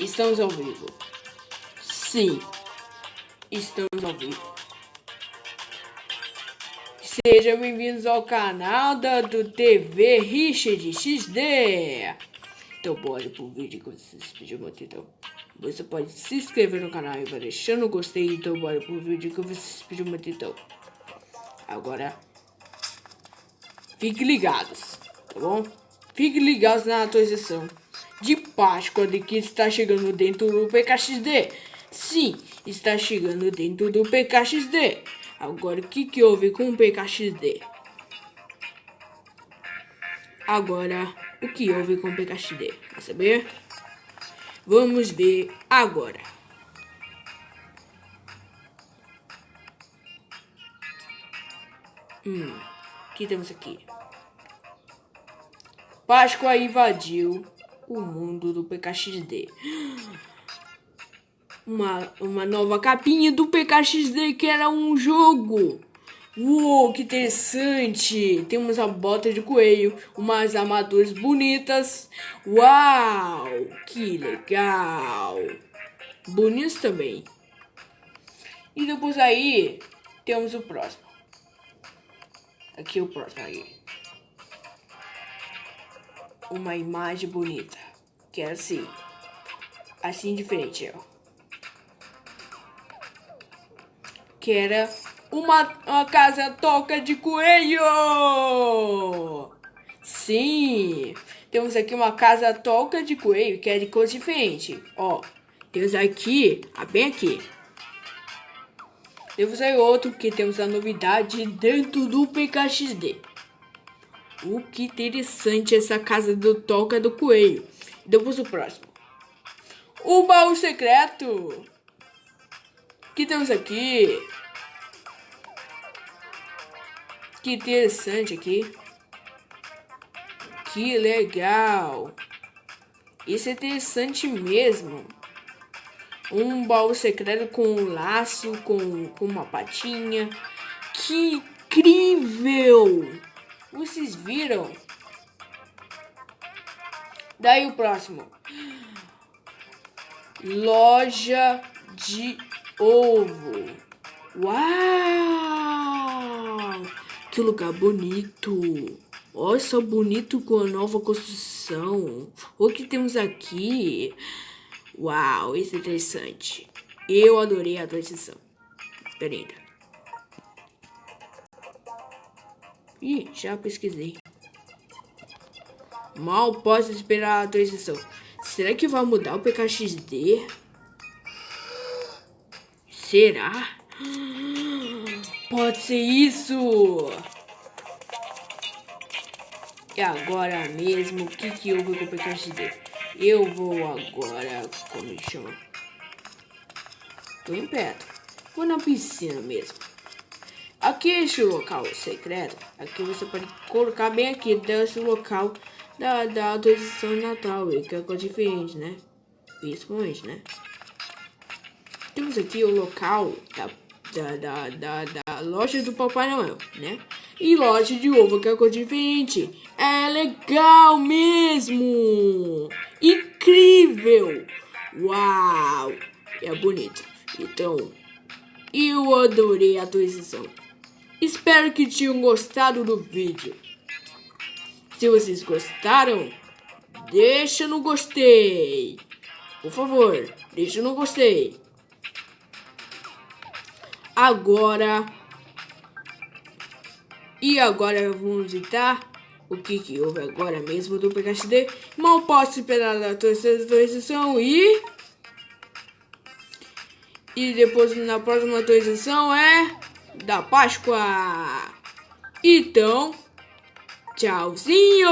Estamos ao vivo. Sim, estamos ao vivo. Sejam bem-vindos ao canal da do TV Richard XD. Então bora pro vídeo que vocês pediram muito então. Você pode se inscrever no canal e vai deixando o gostei. Então bora pro vídeo que vocês pediram muito então. Agora, fiquem ligados, tá bom? Fiquem ligados na atualização de Páscoa de que está chegando dentro do PKXD. Sim, está chegando dentro do PKXD. Agora, o que, que houve com o PKXD? Agora, o que houve com o PKXD? Quer saber? Vamos ver agora. Hum, o que temos aqui? Páscoa invadiu o mundo do PKXD. Uma, uma nova capinha do PKXD que era um jogo. Uou, que interessante! Temos a bota de coelho, umas armaduras bonitas. Uau, que legal! Bonitos também. E depois aí, temos o próximo. Aqui o próximo aí uma imagem bonita. Que é assim. Assim diferente, ó. Que era uma, uma casa toca de coelho! Sim! Temos aqui uma casa toca de coelho, que é de cor diferente. Ó, temos aqui, ah, bem aqui. Temos aí outro que temos a novidade dentro do PKXD. O que interessante essa casa do Toca do Coelho. Depois o próximo. O baú secreto. Que temos aqui? Que interessante aqui. Que legal. Isso é interessante mesmo. Um baú secreto com um laço, com, com uma patinha. Que incrível! Vocês viram? Daí o próximo. Loja de ovo. Uau! Que lugar bonito. Olha só bonito com a nova construção. O que temos aqui? Uau, isso é interessante. Eu adorei a transição. Linda. Ih, já pesquisei. Mal posso esperar a transição. Será que vai mudar o PKXD? Será? Pode ser isso! E agora mesmo, o que que eu vou com o PKXD? Eu vou agora, como chama? Tô em perto. Vou na piscina mesmo. Aqui este local secreto, aqui você pode colocar bem aqui desse local da, da atualização de Natal, que é coisa diferente, né? Principalmente, né? Temos aqui o local da, da, da, da, da loja do Papai Noel, né? E loja de ovo, que é coisa diferente. É legal mesmo! Incrível! Uau! É bonito. Então, eu adorei a atualização. Espero que tenham gostado do vídeo. Se vocês gostaram, deixa no gostei. Por favor, deixa no gostei. Agora... E agora vamos editar o que, que houve agora mesmo do PKXD. Mal posso esperar a atualização e... E depois na próxima atualização é da Páscoa. Então, tchauzinho!